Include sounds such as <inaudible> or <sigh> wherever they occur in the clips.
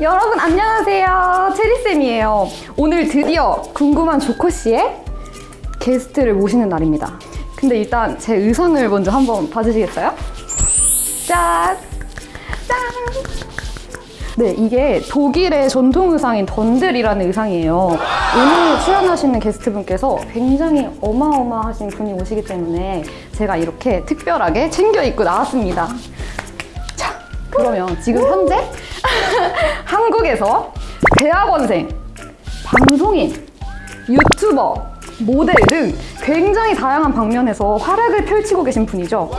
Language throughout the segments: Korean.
여러분 안녕하세요 체리쌤이에요 오늘 드디어 궁금한 조코씨의 게스트를 모시는 날입니다 근데 일단 제 의상을 먼저 한번 봐주시겠어요? 짠! 짠! 네, 이게 독일의 전통 의상인 던들이라는 의상이에요. 오늘 출연하시는 게스트분께서 굉장히 어마어마하신 분이 오시기 때문에 제가 이렇게 특별하게 챙겨 입고 나왔습니다. 자, 그러면 지금 현재 <laughs> 한국에서 대학원생, 방송인, 유튜버, 모델 등 굉장히 다양한 방면에서 활약을 펼치고 계신 분이죠.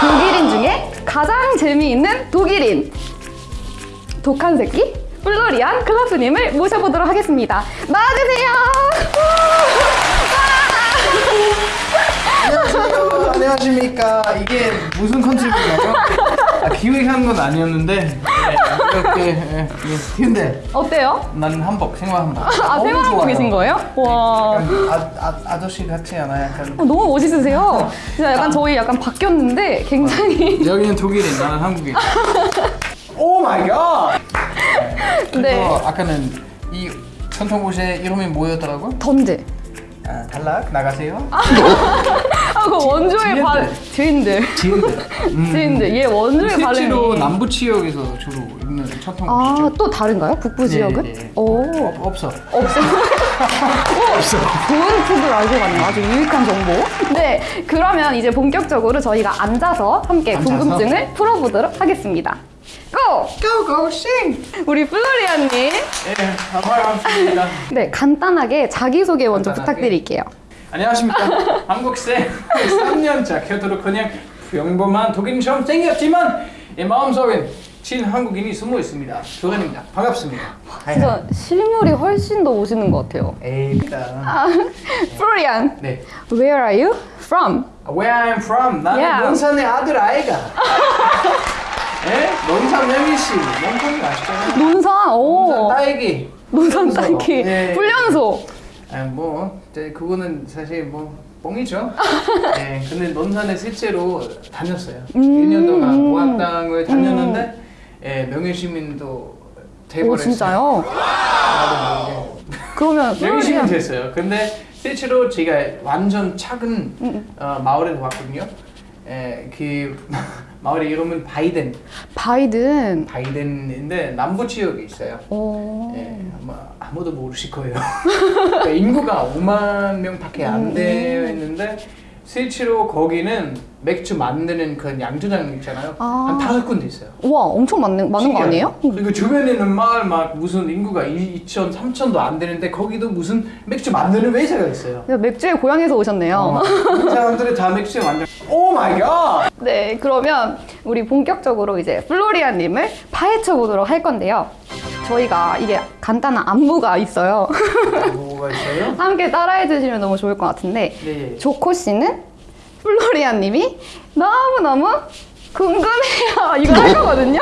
독일인 중에 가장 재미있는 독일인 독한 새끼 플로리안 클라프님을 모셔보도록 하겠습니다. 나와주세요. 안녕하세요. 안녕하십니까. 이게 무슨 concept인가요? 아, 기획한 건 아니었는데 네, 이렇게 예, 예. 근데 어때요? 나는 한복 생활 한복. 아 생활하고 좋아요. 계신 거예요? 와. 약간 아, 아, 아저씨 같지 않아요? 약간 어, 너무 멋있으세요. 진짜 약간 저희 약간 바뀌었는데 굉장히 여기는 독일인, 나는 한국인. oh my God. 네. 아까는 이 전통 옷의 이름이 뭐였더라고? 던제. 아, 탈락 나가세요. 아, 그 원조의. 발 지인들. 지인들. <laughs> 음. 지인들. 얘 원조의 실제로 발음이. 남부 지역에서 주로 입는 전통 아, 옷이죠. 또 다른가요? 북부 지역은? 네, 네. 오. 없, 없어. 없어요. <laughs> 없어. 좋은 팁을 알고 갔네요. 아주 유익한 정보. 네, 그러면 이제 본격적으로 저희가 앉아서 함께 앉아서? 궁금증을 풀어보도록 하겠습니다. 고! 고 고 싱. 우리 플로리안님. 예, 반갑습니다. 네, 간단하게 자기소개 먼저 간단하게? 부탁드릴게요. 안녕하십니까. 한국생 3년차 켜도록 그냥 평범한 독일처럼 생겼지만 내 마음속엔 친 한국인이 숨어 있습니다. 도현입니다. 반갑습니다. 진짜 실물이 훨씬 더 오시는 것 같아요. 에이, 일단 플로리안, 네. where are you from? Where I'm from. 나는 Yeah. 논산의 아들 아이가. 예? <laughs> 논산 매미씨. 논산 아시잖아요. 논산, 논산 오. 딸기. 논산 훈련소. 딸기. 예. 훈련소. 아, 뭐 이제 그거는 사실 뭐 뻥이죠. <laughs> 네, 근데 논산에 실제로 다녔어요. 음. 1년 동안 고학당을 다녔는데 예, 명예시민도 돼버렸어요. 오, 진짜요? <laughs> 그러면 <laughs> 명예시민 됐어요. 근데 실제로 제가 완전 작은 음, 어, 마을에 왔거든요. 예, 그 마을의 이름은 바이덴. 바이든. 바이덴인데 남부 지역에 있어요. 오. 예, 아마 아무도 모르실 거예요. <laughs> 그러니까 인구가 5만 명밖에 음, 안 되어 있는데 실제로 거기는 맥주 만드는 그 양조장 있잖아요. 아. 한 다섯 군데 있어요. 우와, 엄청 많은, 많은 거 아니에요? 그리고 주변에 있는 마을 막 무슨 인구가 2천, 3천도 안 되는데 거기도 무슨 맥주 만드는 회사가 있어요. 맥주의 고향에서 오셨네요. 어, 그 사람들이 다 맥주 만들. oh my God. 네, 그러면 우리 본격적으로 이제 플로리안님을 파헤쳐 보도록 할 건데요. 저희가 이게 간단한 안무가 있어요. 뭐가 있어요? <laughs> 함께 따라해 주시면 너무 좋을 것 같은데 네. 조코 씨는 플로리안님이 너무 너무 궁금해요. 이거 할 거거든요.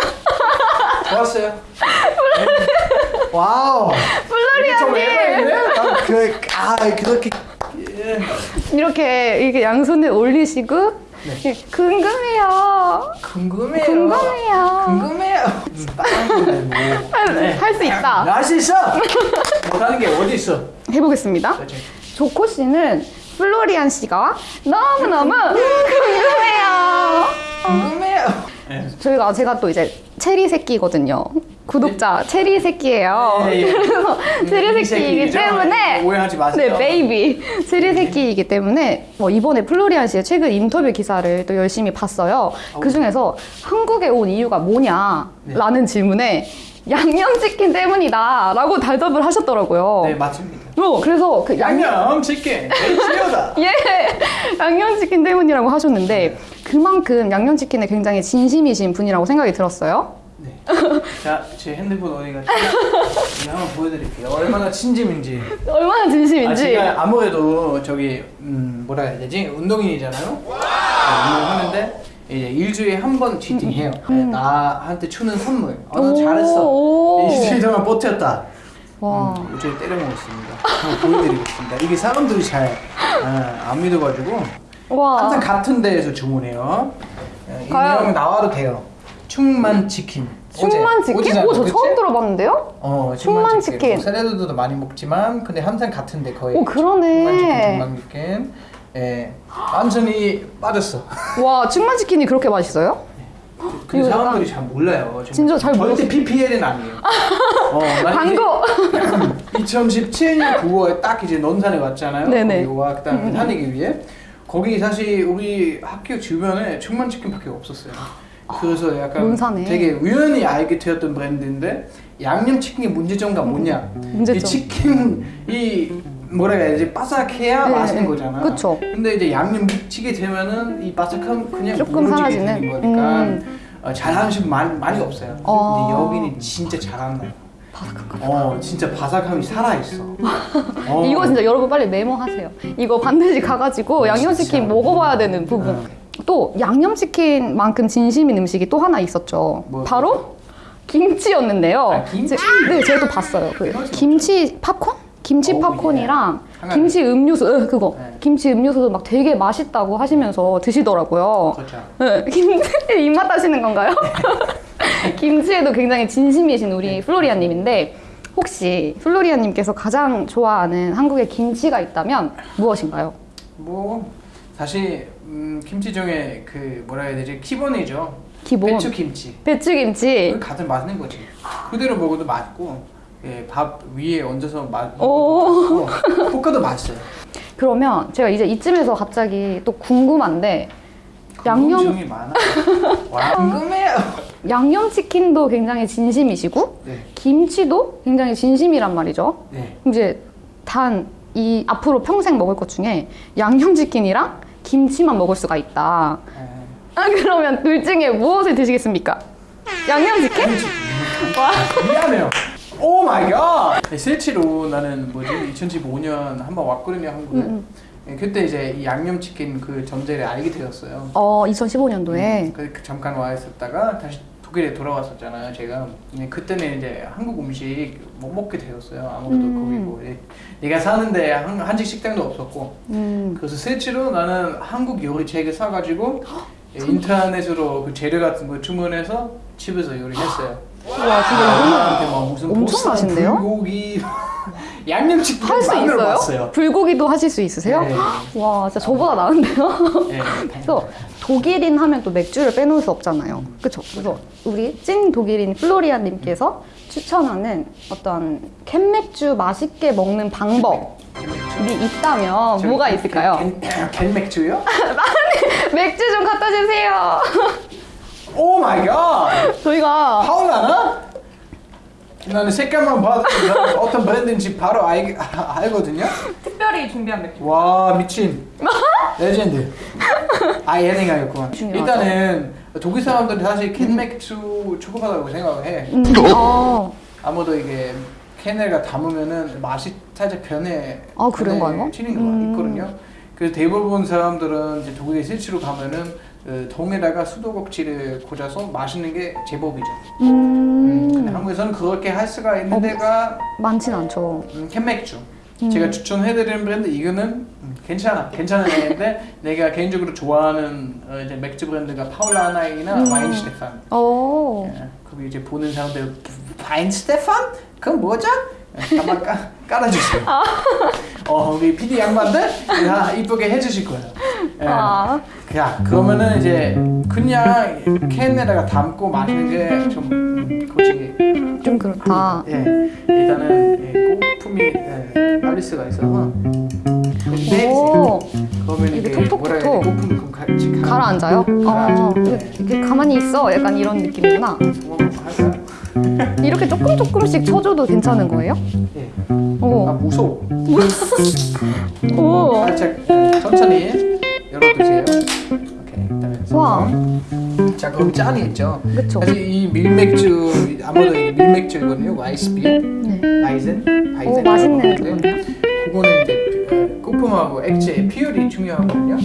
<laughs> 좋았어요. 네. wow. 플로리안님 그, 아, 그렇게. 예. 이렇게 이렇게 양손을 올리시고 네. 궁금해요. 궁금해요. 궁금해요. 궁금해요. 다른 뭐. 할수 있다. 할 수 있어. 못하는 게 어디 있어? 해보겠습니다. 그렇지. 조코 씨는 플로리안 씨가 너무 너무 궁금해요. 궁금해요. 네. 저희가 제가 또 이제 체리 새끼거든요. 구독자 체리 새끼예요. 예, 예. 그래서 <laughs> 체리 이 새끼이기? 때문에 오해하지 마세요. 네, 베이비 체리 새끼이기 때문에 뭐 이번에 플로리안 씨의 최근 인터뷰 기사를 또 열심히 봤어요. 그 중에서 한국에 온 이유가 뭐냐라는 질문에 양념치킨 때문이다 라고 대답을 하셨더라고요. 네, 맞습니다. 어, 그래서 그 양념 양념 치킨 치료다. <laughs> 예, 양념치킨 때문이라고 하셨는데 그만큼 양념치킨에 굉장히 진심이신 분이라고 생각이 들었어요. 네. <laughs> 자, 제 핸드폰 어디 갔지? 제가 한번 보여드릴게요. 얼마나 친짐인지. 얼마나 아, 진심인지. 제가 아무래도 저기 음, 뭐라 해야 되지? 운동인이잖아요. 네, 운동하는데 이제 일주일에 한 번 치팅해요. 네, 나한테 주는 선물. 어, 너 오, 잘했어. 오. 일주일 동안 버텼다. 와. 음, 일주일 때려 먹었습니다. 한번 보여드리겠습니다. 이게 사람들이 잘안 믿어가지고 와. 항상 같은 데에서 주문해요. 네, 내용 나와도 돼요. 충만 치킨. 충만 치킨? 오, 저 그치? 처음 들어봤는데요? 어, 충만 치킨. 뭐 샐러드도 많이 먹지만 근데 항상 같은데 거의. 오, 그러네. 충만 치킨, 충만 치킨. 예, 완전히 빠졌어. <laughs> 와, 충만 치킨이 그렇게 맛있어요? 그 이거 사람들이 잘 몰라요. 진짜 잘 절대 몰랐어요. PPL은 아니에요. <laughs> 어, 난 광고! <laughs> 2017년 9월에 딱 이제 논산에 왔잖아요. 네네. 그다음 다니기 위해 거기 사실 우리 학교 주변에 충만 치킨밖에 없었어요. 그래서 약간 논산에. 되게 우연히 알게 되었던 브랜드인데 양념 치킨의 문제점가 뭐냐? 문제점. 이 치킨 이 뭐라 해야 되지 바삭해야 네, 맛있는 네. 거잖아. 그쵸. 근데 이제 양념 묻히게 되면은 이 바삭함 그냥 조금 사라지는? 거니까 음. 어, 잘하는 집 많이, 많이 없어요. 어. 근데 여기는 진짜 잘한다. 바삭한. 어, 진짜 바삭함이 살아 있어. <laughs> 어. 이거 진짜 여러분 빨리 메모하세요. 이거 반드시 가가지고 양념치킨 진짜. 먹어봐야 되는 부분. 어. 또 양념치킨만큼 진심인 음식이 또 하나 있었죠. 뭐요? 바로 김치였는데요. 아, 김치? 제- 네, 제가 또 봤어요. 그. 김치 팝콘? 김치 오, 팝콘이랑 예. 김치 음료수, 네, 그거. 네. 김치 음료수도 막 되게 맛있다고 하시면서 드시더라고요. 그렇죠. 네, 김치 입맛 하시는 건가요? <laughs> 김치에도 굉장히 진심이신 우리 플로리아님인데 혹시 플로리아님께서 가장 좋아하는 한국의 김치가 있다면 무엇인가요? 뭐 사실 음, 김치 중에 그 뭐라 해야 되지 기본이죠. 기본 배추 김치. 배추김치. 그 가장 맛있는 거지. 그대로 먹어도 맛있고 예, 밥 위에 얹어서 맛 오. 먹어도 볶아도 맛있어요. 그러면 제가 이제 이쯤에서 갑자기 또 궁금한데 양념 궁금증이 많아. 와 궁금해요. 양념치킨도 굉장히 진심이시고 네, 김치도 굉장히 진심이란 말이죠. 네. 이제 단 이 앞으로 평생 먹을 것 중에 양념치킨이랑 김치만 먹을 수가 있다. 예. 아 그러면 둘 중에 무엇을 드시겠습니까? 양념치킨? 와. 미안해요. oh my God. 네, 실제로 나는 뭐지 2015년 한번 왔거든요 한국에. 음, 예, 그때 이제 이 양념치킨 그 전제를 알게 되었어요. 어 2015년도에 그, 그 잠깐 와 있었다가 다시 독일에 돌아왔었잖아요. 제가 예, 그때는 이제 한국 음식 못 먹게 되었어요. 아무래도 음. 거기 뭐 예, 내가 사는데 한, 한식 식당도 없었고 음. 그래서 실제로 나는 한국 요리책을 사가지고 예, 인터넷으로 그 재료 같은 거 주문해서 집에서 요리했어요. 와 진짜 막 무슨 엄청 맛있는데요? 불고기 양념치킨 할수 만들어 있어요? 봤어요. 불고기도 하실 수 있으세요? 네. <gasps> 와 진짜 저보다 나은데요? 예, <laughs> 그래서 독일인 하면 또 맥주를 빼놓을 수 없잖아요. 그쵸? 그래서 우리 찐 독일인 플로리아님께서 추천하는 어떤 캔맥주 맛있게 먹는 방법 이 있다면 뭐가 있을까요? 캔, 캔 맥주요? <laughs> 맥주 좀 갖다 주세요. 오 my God. 저희가 파울라너? 나는 색깔만 봐도 어떤 브랜드인지 바로 알, 아, 알거든요. 특별히 준비한 맥주. 와 미친 레전드. 아. 중요하죠. 일단은 독일 사람들이 사실 캔 맥주 저급하다고 생각을 해. 음, 어, 아무도 이게 캔을 담으면은 맛이 살짝 변해. 아, 그런가요? 튀는 경우가 음. 있거든요. 그래서 대부분 사람들은 이제 독일에 실제로 가면은 그 통에다가 수도꼭지를 꽂아서 마시는 게 제법이죠. 음, 근데 음, 한국에서는 그렇게 할 수가 있는 어. 데가 많진 않죠. 음, 캔맥주. 음. 제가 추천해드리는 브랜드 이거는 음, 괜찮아, 괜찮은 애인데 내가 개인적으로 좋아하는 어, 이제 맥주 브랜드가 파울라너이나 음. 바이엔슈테판. 어, 예, 거기 이제 보는 사람들 바이엔슈테판? 그건 뭐죠? 예, 한번 까, 깔아주세요. 아. 어, 우리 PD 양반들 다 이쁘게 해주실 거예요. 예. 아, 야, 그러면은 이제 그냥 캔에다가 담고 마시는 게좀 음, 솔직히 좀 그렇다. 예, 일단은 예, 꼬품이 예, 수가 있어서 오, 그러면 이게 이게 톡톡톡 그 같이 가- 가라앉아요? 어, 가라앉고, 이렇게, 이렇게 가만히 있어. 약간 이런 느낌이구나. 이렇게 조금 조금씩 쳐줘도 괜찮은 거예요? 예. 아 오, 무서워. <laughs> 오, 살짝 예, 천천히 열어두세요. 오케이. 그다음에 와. 자 그럼 짠이 있죠. 그쵸. 사실 이 밀맥주 아무래도 이게 밀맥주거든요. 와이스비어, 네. 바이젠, 바이젠. 오, 맛있는 그거네요. 그거는 이제 그 꼬품하고 액체의 비율이 중요하거든요.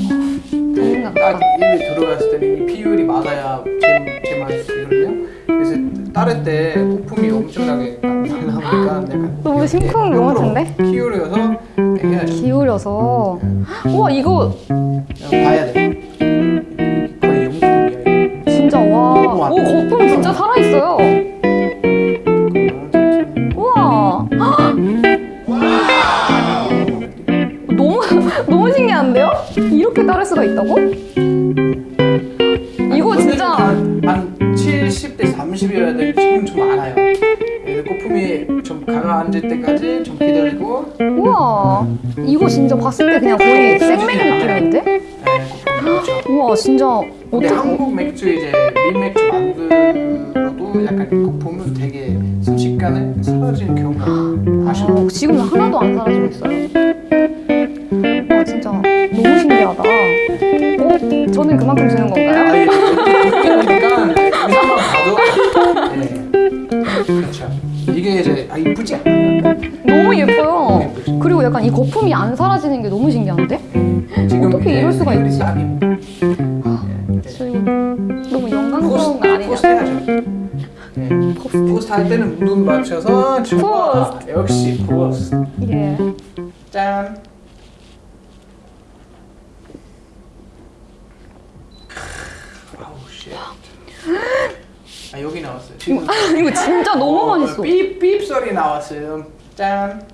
딱. 입에 들어갔을 때는 이 비율이 맞아야 제, 제 맛이거든요. 그래서 따를 때 거품이 엄청나게 내가 너무 심쿵한 것 같은데? 기울여서. 기울여서. 음. 우와 이거 봐야 돼. 진짜 와. 오, 거품 진짜 살아있어요. 우와. 너무 <laughs> 너무 신기한데요? 이렇게 따를 수가 있다고? 이거 진짜 한 70대 30이어야 될 지금 좀 알아요. 네, 거품이 좀 가라앉을 때까지 좀 기다리고. 우와. 이거 진짜 봤을 때 그냥 거의 생맥 느낌인데? 그렇죠. 우와 진짜 근데 어떻게 한국 맥주 이제 밀맥주 만들어도 약간 거품은 되게 순식간에 사라지는 경우가 사실 아, 지금 하나도 안 사라지고 있어요. 와 진짜 너무 신기하다. 어? 저는 그만큼 주는 건가요? 이제 아 이쁘지 않아 너무 예뻐요. 그리고 약간 이 거품이 안 사라지는 게 너무 신기한데? 어떻게 이럴 수가 비율이 있지? 싹입니다. 저 이거 너무 영광스러운 거 아니냐? Prost 해야죠 예. Prost 할 때는 눈 맞춰서 좋아 역시 Prost 예. 짠 아우 shit. 아 여기 나왔어요 지금 이거 진짜 너무 맛있어. 삐삐 소리 나왔어요. 짠.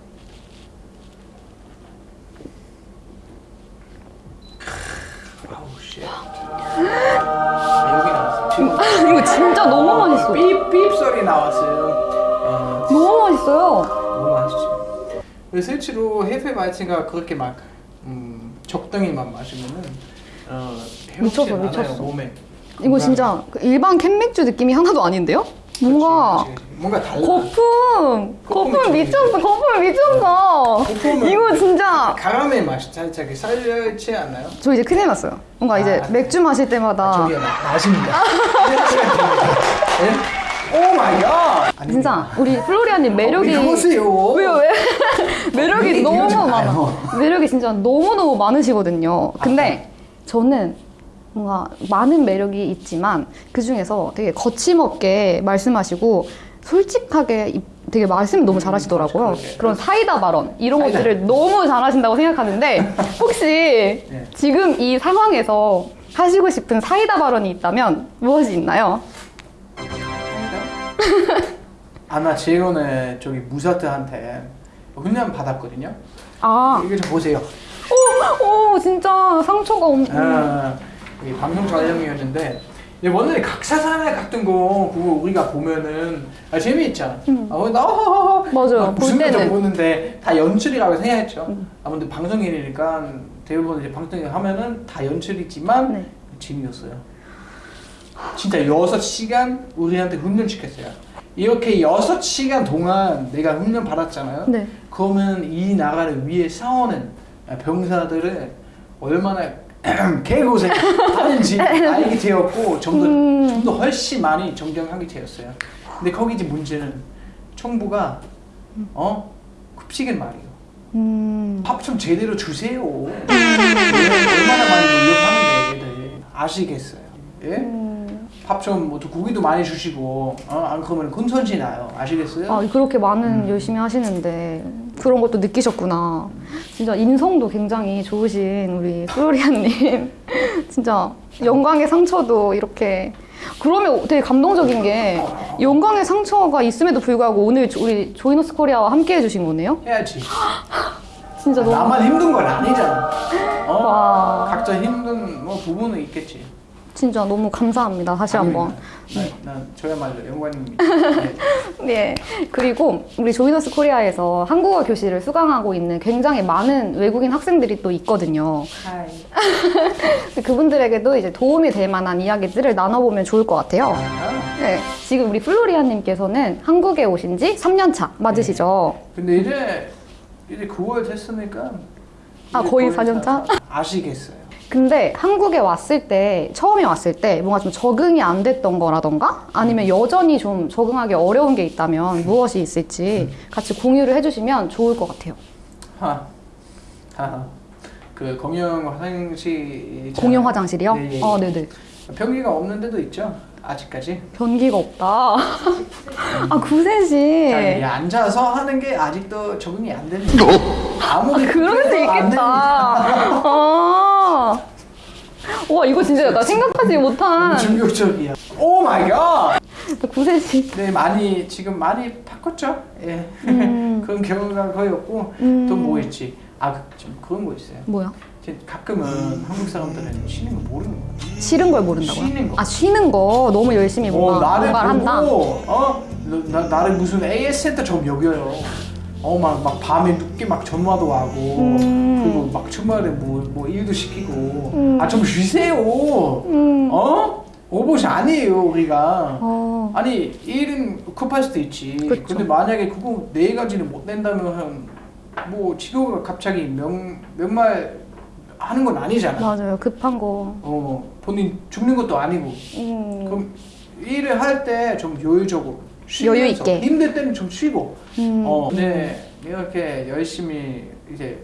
아우 씨. 아, 여기 나왔어. 지금 이거 진짜 너무 맛있어. 삐삐 소리 나왔어요. 어, 너무 맛있어요. 너무 맛있죠. 그래서 실제로 해fe 마이츠가 그렇게 막 음, 적당히만 마시면은 어, 않아요, 미쳤어. 몸에. 이거 진짜 그 일반 캔맥주 느낌이 하나도 아닌데요? 뭔가 그렇지, 그렇지. 뭔가 달라. 거품! 거품 좀 미쳤어! 거품 미쳤어! 이거 진짜 가람의 맛이 살짝 살려있지 않나요? 저 이제 큰일 났어요. 뭔가 이제 아, 맥주 마실 때마다 저기 맛입니다. Oh my god. 진짜 우리 플로리아님 매력이 왜 그러세요? 왜요 왜? 매력이 매력이 너무 많아. 매력이 진짜 너무 너무 많으시거든요. 근데 저는 뭔가 많은 매력이 있지만 그 중에서 되게 거침없게 말씀하시고 솔직하게 이- 되게 말씀 너무 잘하시더라고요. 그러게. 그런 사이다 발언 이런 사이다. 것들을 너무 잘하신다고 생각하는데 <laughs> 혹시 지금 이 상황에서 하시고 싶은 사이다 발언이 있다면 무엇이 있나요? <laughs> 아나 재현의 저기 무사트한테 훈련 받았거든요. 아, 이거 좀 보세요. 오, 오 진짜 상처가 엄청. 아, 이 방송 촬영이었는데 원래 각사산에 같은 거 그거 우리가 보면은 아, 재미있잖아. 어, 나 음. 맞아요. 막 무슨 볼 때는. 음. 거 보는데 다 연출이라고 생각했죠. 아무튼 방송인이니까 대부분 이제 방송을 하면은 다 연출이지만 네. 재미였어요. 진짜 6시간 우리한테 훈련 시켰어요. 이렇게 6시간 동안 내가 훈련 받았잖아요. 네. 그러면 이 나라를 위해 싸우는 병사들을 얼마나 <clears throat> 개고생 하는 지 <laughs> 알게 되었고 좀더 음. 좀더 훨씬 많이 존경하게 되었어요. 근데 거기 이제 문제는 정부가 어 급식을 말이에요. 음. 밥좀 제대로 주세요. 얼마나 많이 노력하는데 얘들 아시겠어요? 예? 음. 밥좀 뭐 고기도 많이 주시고 어? 안 그러면 근손실 나요. 아시겠어요? 아, 그렇게 많은 음. 열심히 하시는데 그런 것도 느끼셨구나. 진짜 인성도 굉장히 좋으신 우리 플로리안님. <laughs> 진짜 영광의 상처도 이렇게. 그러면 되게 감동적인 게 영광의 상처가 있음에도 불구하고 오늘 조- 우리 조이너스 코리아와 함께 해주신 거네요? 해야지. 진짜 너무. 나만 힘든 건 아니잖아. 어? 와. 각자 힘든 뭐 부분은 있겠지. 진짜 너무 감사합니다. 다시 한번. 난, 난 저야말로 영광입니다. <laughs> 네. 네. 그리고 우리 조이너스 코리아에서 한국어 교실을 수강하고 있는 굉장히 많은 외국인 학생들이 또 있거든요. <laughs> 그분들에게도 이제 도움이 될 만한 이야기들을 나눠보면 좋을 것 같아요. 네. 지금 우리 플로리아님께서는 한국에 오신 지 3년 차 맞으시죠? 근데 이제 이제 9월 됐으니까 아, 이제 거의 거의 4년 차? 다 아시겠어요. 근데 한국에 왔을 때, 처음에 왔을 때 뭔가 좀 적응이 안 됐던 거라던가 아니면 여전히 좀 적응하기 어려운 게 있다면 무엇이 있을지 같이 공유를 해주시면 좋을 것 같아요. 하. 하하. 그 공용 화장실 공용 화장실이요? 네, 예, 예. 아, 네네. 변기가 없는 데도 있죠. 아직까지. 변기가 없다. 아, 구세시. 자, 이 앉아서 하는 게 아직도 적응이 안 되는 거. 아무리 그럴 수 있겠다. 아. 와, 이거 진짜 나 생각하지 못한 충격적이야. 오 마이 갓. 구세시. 네 많이 지금 많이 바꿨죠. 예. 음. <laughs> 그런 경우가 거의 없고 음. 또뭐 있지? 아좀 그런 거 있어요. 뭐야? 가끔은 한국 사람들은 쉬는 거 모르는 거야. 싫은 걸 모른다고요? 쉬는 거. 아 쉬는 거 너무 열심히 뭔가 어, 나를 뭔가를 한다. 보고 어 나, 나를 무슨 AS 센터처럼 여겨요. 어막 막 밤에 늦게 막 전화도 하고 음. 그리고 막 주말에 뭐, 뭐 일도 시키고 아좀 쉬세요. 음. 어? 오봇이 아니에요 우리가. 어. 아니 일은 급할 수도 있지. 그쵸. 근데 만약에 그거 네 가지를 못 낸다면 뭐 직업가 갑자기 명 명말 하는 건 아니잖아. 맞아요 급한 거. 어 본인 죽는 것도 아니고. 음. 그럼 일을 할 때 좀 여유적으로 여유 있게. 힘들 때는 좀 쉬고. 음. 어 근데 이렇게 열심히 이제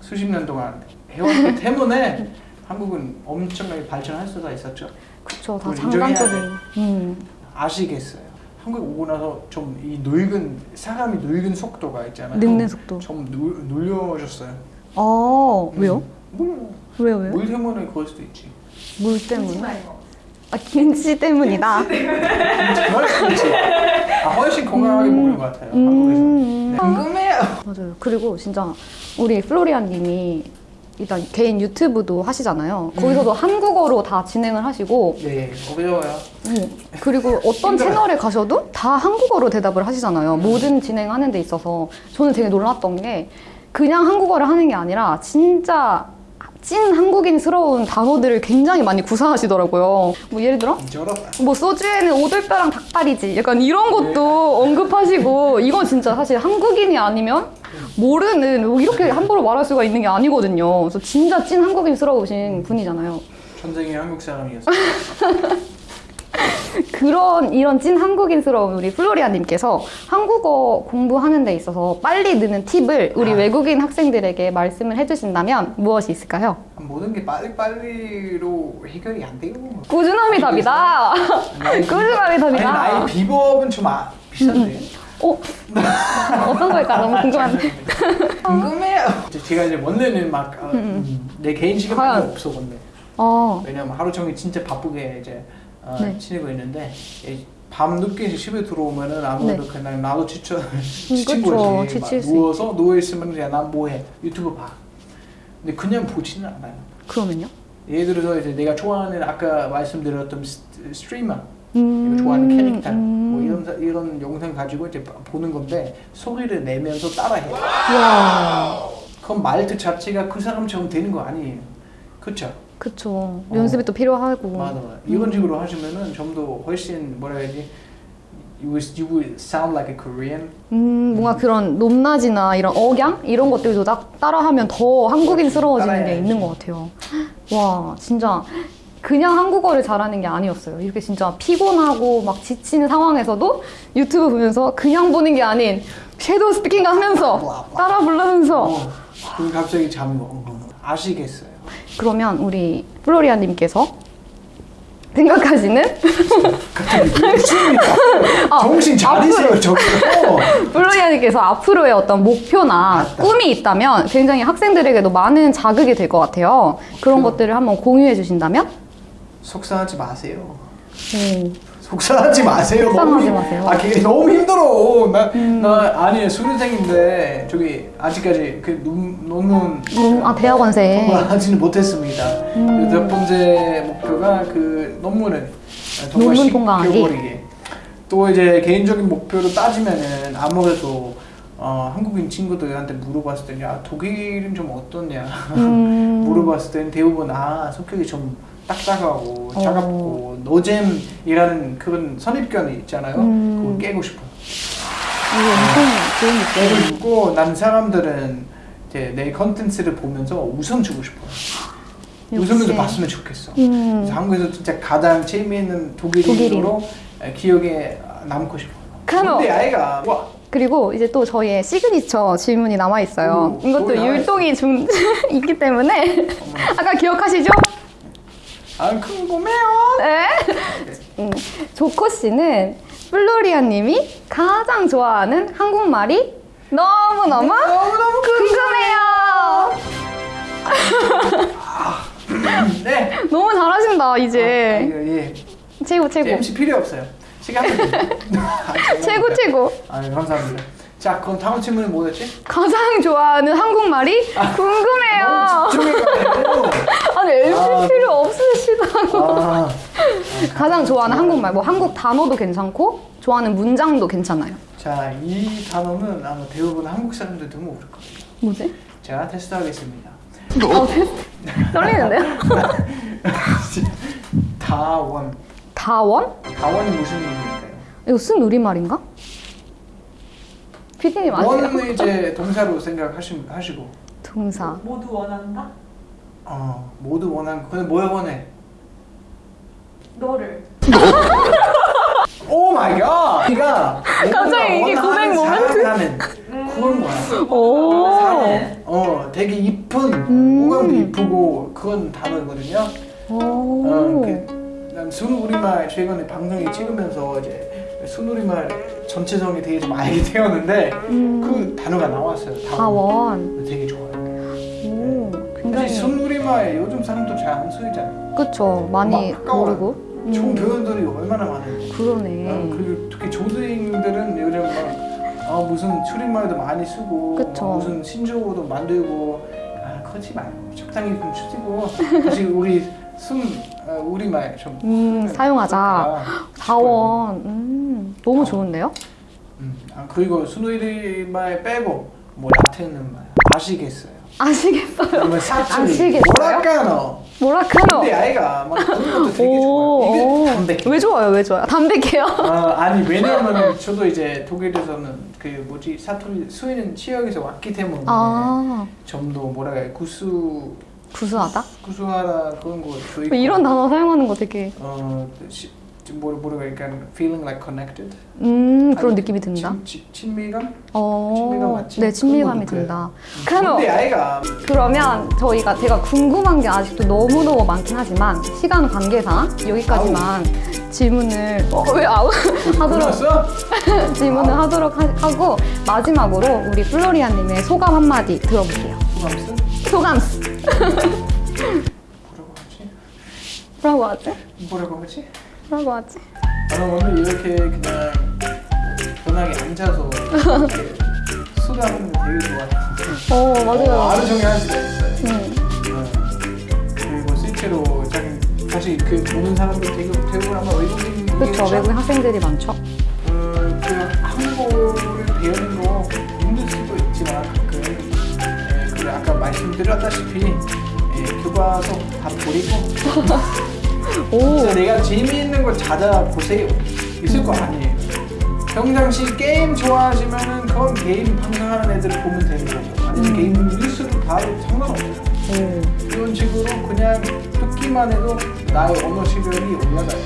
수십 년 동안 해왔기 때문에 <laughs> 한국은 엄청나게 발전할 수가 있었죠. 그쵸 다 장단점이. 음. 아시겠어요. 한국 오고 나서 좀 이 늙은 사람이 늙은 속도가 있잖아요. 늙는 속도. 좀 눌, 눌려졌어요. 어 왜요? 몰라. 왜요 왜요? 물 때문에 그럴 수도 있지. 물 때문에. 아 김치 때문이다. 있지. 아, 훨씬 건강하게 먹는 것 같아요. 음. 한국에서. 네. 궁금해요. 맞아요. 그리고 진짜 우리 플로리안님이 일단 개인 유튜브도 하시잖아요. 거기서도 한국어로 다 진행을 하시고 네, 어려워요. 음, 그리고 <laughs> 어떤 힘들어요. 채널에 가셔도 다 한국어로 대답을 하시잖아요. 모든 진행하는 데 있어서 저는 되게 놀랐던 게 그냥 한국어를 하는 게 아니라 진짜 찐 한국인스러운 단어들을 굉장히 많이 구사하시더라고요. 뭐 예를 들어. 뭐 소주에는 오돌뼈랑 닭다리지 약간 이런 것도 언급하시고 이건 진짜 사실 한국인이 아니면 모르는 뭐 이렇게 함부로 말할 수가 있는 게 아니거든요. 그래서 진짜 찐 한국인스러우신 분이잖아요. 전생이 한국 사람이었어. <laughs> <laughs> 그런 이런 찐 한국인스러운 우리 플로리아님께서 한국어 공부하는 데 있어서 빨리 느는 팁을 우리 아. 외국인 학생들에게 말씀을 해주신다면 무엇이 있을까요? 모든 게 빨리빨리로 해결이 안 돼요. 꾸준함이 답이다. 꾸준함이 아니, 나의 답이다. 비법은 좀 아, 비싼데. 어? 어떤 걸까 너무 궁금한데. 궁금해요. 제가 이제 원래는 막내 개인 시간이? 없어 원래. 어, 왜냐면 하루 종일 진짜 바쁘게 이제 어, 네. 지내고 있는데 이밤 늦게 집에 들어오면은 아무래도 네. 그냥 나도 지쳐 <laughs> 지친 그쵸. 거지. 막수 누워서 누워 있으면 이제 난 뭐해 유튜브 봐. 근데 그냥 보지는 않아요. 그러면요? 예를 들어서 이제 내가 좋아하는 아까 말씀드렸던 스- 스트리머 음, 좋아하는 캐릭터 음. 뭐 이런 사- 이런 영상 가지고 이제 보는 건데 소리를 내면서 따라해. 와, 그럼 말투 자체가 그 사람처럼 되는 거 아니에요. 그렇죠? 그쵸. 연습이 또 필요하고. 맞아, 맞아. 이런 식으로 하시면은 좀 더 훨씬 뭐라 해야지 you would, you would sound like a Korean. 음, 뭔가 그런 높낮이나 이런 억양 이런 것들도 딱 따라하면 더 한국인스러워지는 게. 있는 것 같아요. 와, 진짜 그냥 한국어를 잘하는 게 아니었어요. 이렇게 진짜 피곤하고 막 지치는 상황에서도 유튜브 보면서 그냥 보는 게 아닌 shadow speaking 하면서 따라 부르면서 어, 그럼 갑자기 잠이 와. 어, 아시겠어요? 그러면 우리 플로리아님께서 생각하시는. 아, 정신 차리세요, 저기. 어. 플로리아님께서 앞으로의 어떤 목표나 맞다. 꿈이 있다면 굉장히 학생들에게도 많은 자극이 될 것 같아요. 그런 그- 것들을 한번 공유해 주신다면? 속상하지 마세요. 오, 속상하지 마세요. 속상하지 너무 힘- 마세요. 음. 아, 그게 너무 힘들어. 나, 나 아니 수료생인데 저기 아직까지 그 논- 논문 음, 아, 대학원생. 통과하지는 못했습니다. 그래서 첫 번째 목표가 그 논문을 논문 통과하기. 또 이제 개인적인 목표로 따지면은 아무래도 어, 한국인 친구들한테 물어봤을 때는 야 독일은 좀 어떻냐 음. <laughs> 물어봤을 때는 대부분 아 성격이 좀 딱딱하고 어. 차갑고 노잼이라는 그런 선입견이 있잖아요. 음. 그걸 깨고 싶어요. 이게 엄청 좋은 깨고 느낌. 싶고 난 사람들은 이제 내 컨텐츠를 보면서 웃음 주고 싶어요. 역시. 웃으면서 봤으면 좋겠어. 음. 그래서 한국에서 진짜 가장 재미있는 독일인으로 기억에 남고 싶어요. 그럼- 근데 아이가 와 그리고 이제 또 저희의 시그니처 질문이 남아 있어요. 오, 이것도. 율동이 좀 <laughs> 있기 때문에 <laughs> 아까 기억하시죠? 안 궁금해요. 네. 음, 조코 씨는 플로리아 님이 가장 좋아하는 한국말이 너무 너무 너무너무 궁금해요. 네. <laughs> 너무 잘하신다 아, 이제 이거, 예. 최고 최고 MC 필요 없어요. 시간 아, 최고 <laughs> 최고. 아 감사합니다. 자, 그럼 다음 질문은 뭐였지? 가장 좋아하는 한국말이 궁금해요. 집중해가지고. <laughs> 아니 MC 아, 필요 없으시다고. 아, 가장 좋아하는 한국말 뭐 한국 단어도 괜찮고 좋아하는 문장도 괜찮아요. 자, 이 단어는 아마 대부분 한국 사람들도 모를 거예요. 뭐지? 제가 테스트하겠습니다. 어, 테스트. 떨리는데요? <laughs> 다원. 다원? 다원이 무슨 의미일까요? 이거 쓴 우리말인가? 피디님 아세요? 원은 이제 동사로 생각하시고, 동사. 모두 원한다? 어, 모두 원한 거. 근데 뭘 원해? 너를 oh my god! 네가 갑자기 이게 고백 moment? 하는? 오. 사는 어 되게 이쁜 음. 오감도 이쁘고 그건 단어거든요. 어, 난 순우리말 최근에 방송에 찍으면서 이제 순우리말 전체성에 대해 좀 알게 <laughs> 되었는데 음. 그 단어가 나왔어요. 다원. 되게 좋아요. 오. 사실 굉장히. 순우리말 요즘 사람도 잘 안 쓰잖아요. 그쵸. 많이. 모르고. 좋은 음. 표현들이 얼마나 많은데. 그러네. 어, 그리고 특히 조드링들은 요즘 막 아, 무슨 줄임말도 많이 쓰고. 막 무슨 신조어도 만들고 아 그렇지 말고 적당히 좀 쓰고 다시 우리 순 어, 우리 말 좀 음, 사용하자. 아, 다원. <laughs> 음, 너무 좋은데요? 음, 아, 그리고 순우리말 빼고 뭐 라틴은 말 아시겠어요? 아시겠어요? 아시겠어요? 뭐랄까노 뭐라카노? 근데 아이가 막 그런 것도 되게 오, 좋아요 이게 오. 담백해 왜 좋아요? 왜 좋아요? 담백해요? 아, 아니 왜냐면 저도 이제 독일에서는 그 뭐지 사투리 스웨덴 지역에서 왔기 때문에 아, 좀더 뭐라 해야 구수 구수하다? 구수하다 그런 거 좋아했고 이런 단어 사용하는 거 되게 어 시, 좀 뭐라 뭐라 약간 feeling like connected 음 그런 느낌이 든다. 친, 친, 친밀감 어, 친밀감 맞지? 네 친밀감이 든다. 근데 카노. 아이가 그러면 저희가 제가 궁금한 게 아직도 너무 너무 많긴 하지만 시간 관계상 여기까지만 질문을 <laughs> 어, 왜 아우 하도록 끝났어? <laughs> 질문을 하도록 하, 고 마지막으로 우리 플로리아님의 소감 한 마디 들어볼게요. 소감스? 소감 뭐라고 하지? 뭐라고 하지? 뭐라고 하지? 뭐라고 하지? 나는 오늘 이렇게 그냥 편하게 앉아서 이렇게 <laughs> 수다하는 거 되게 좋아해요 어 어, 맞아요. 하루 종일 할 수가 있어요 음. 어, 그리고 실제로 참 사실 그 보는 사람들 되게 대부분 아마 외국인 그렇죠 외국인 학생들이 많죠. 그, 그 한국어를 배우는 거 힘들 수도 있지만 가끔 예, 그 아까 말씀드렸다시피 예, 교과서 다 버리고 <laughs> 오. 진짜 내가 재미있는 거 찾아보세요 있을 거 아니에요 평상시 게임 좋아하시면은 그건 게임 방송하는 애들 보면 되는 거고 아니면 음. 게임 뉴스를 봐도 상관없어요 오. 이런 식으로 그냥 듣기만 해도 나의 언어 실력이 올라가요.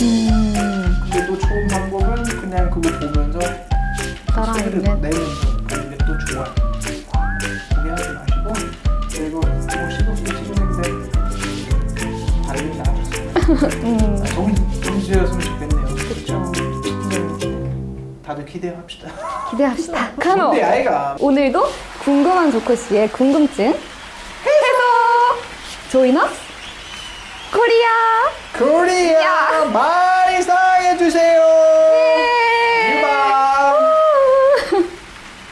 음. 근데 또 좋은 방법은 그냥 그거 보면서 소리를 따라하는. 내면서 그런 게 또 좋아요. 정, 정지였으면 좋겠네요. 그렇죠. 다들 기대합시다. 기대합시다. <laughs> 카노. 근데 아이가 오늘도 궁금한 조코 씨의 궁금증 해소. 조이너 코리아. 코리아 바이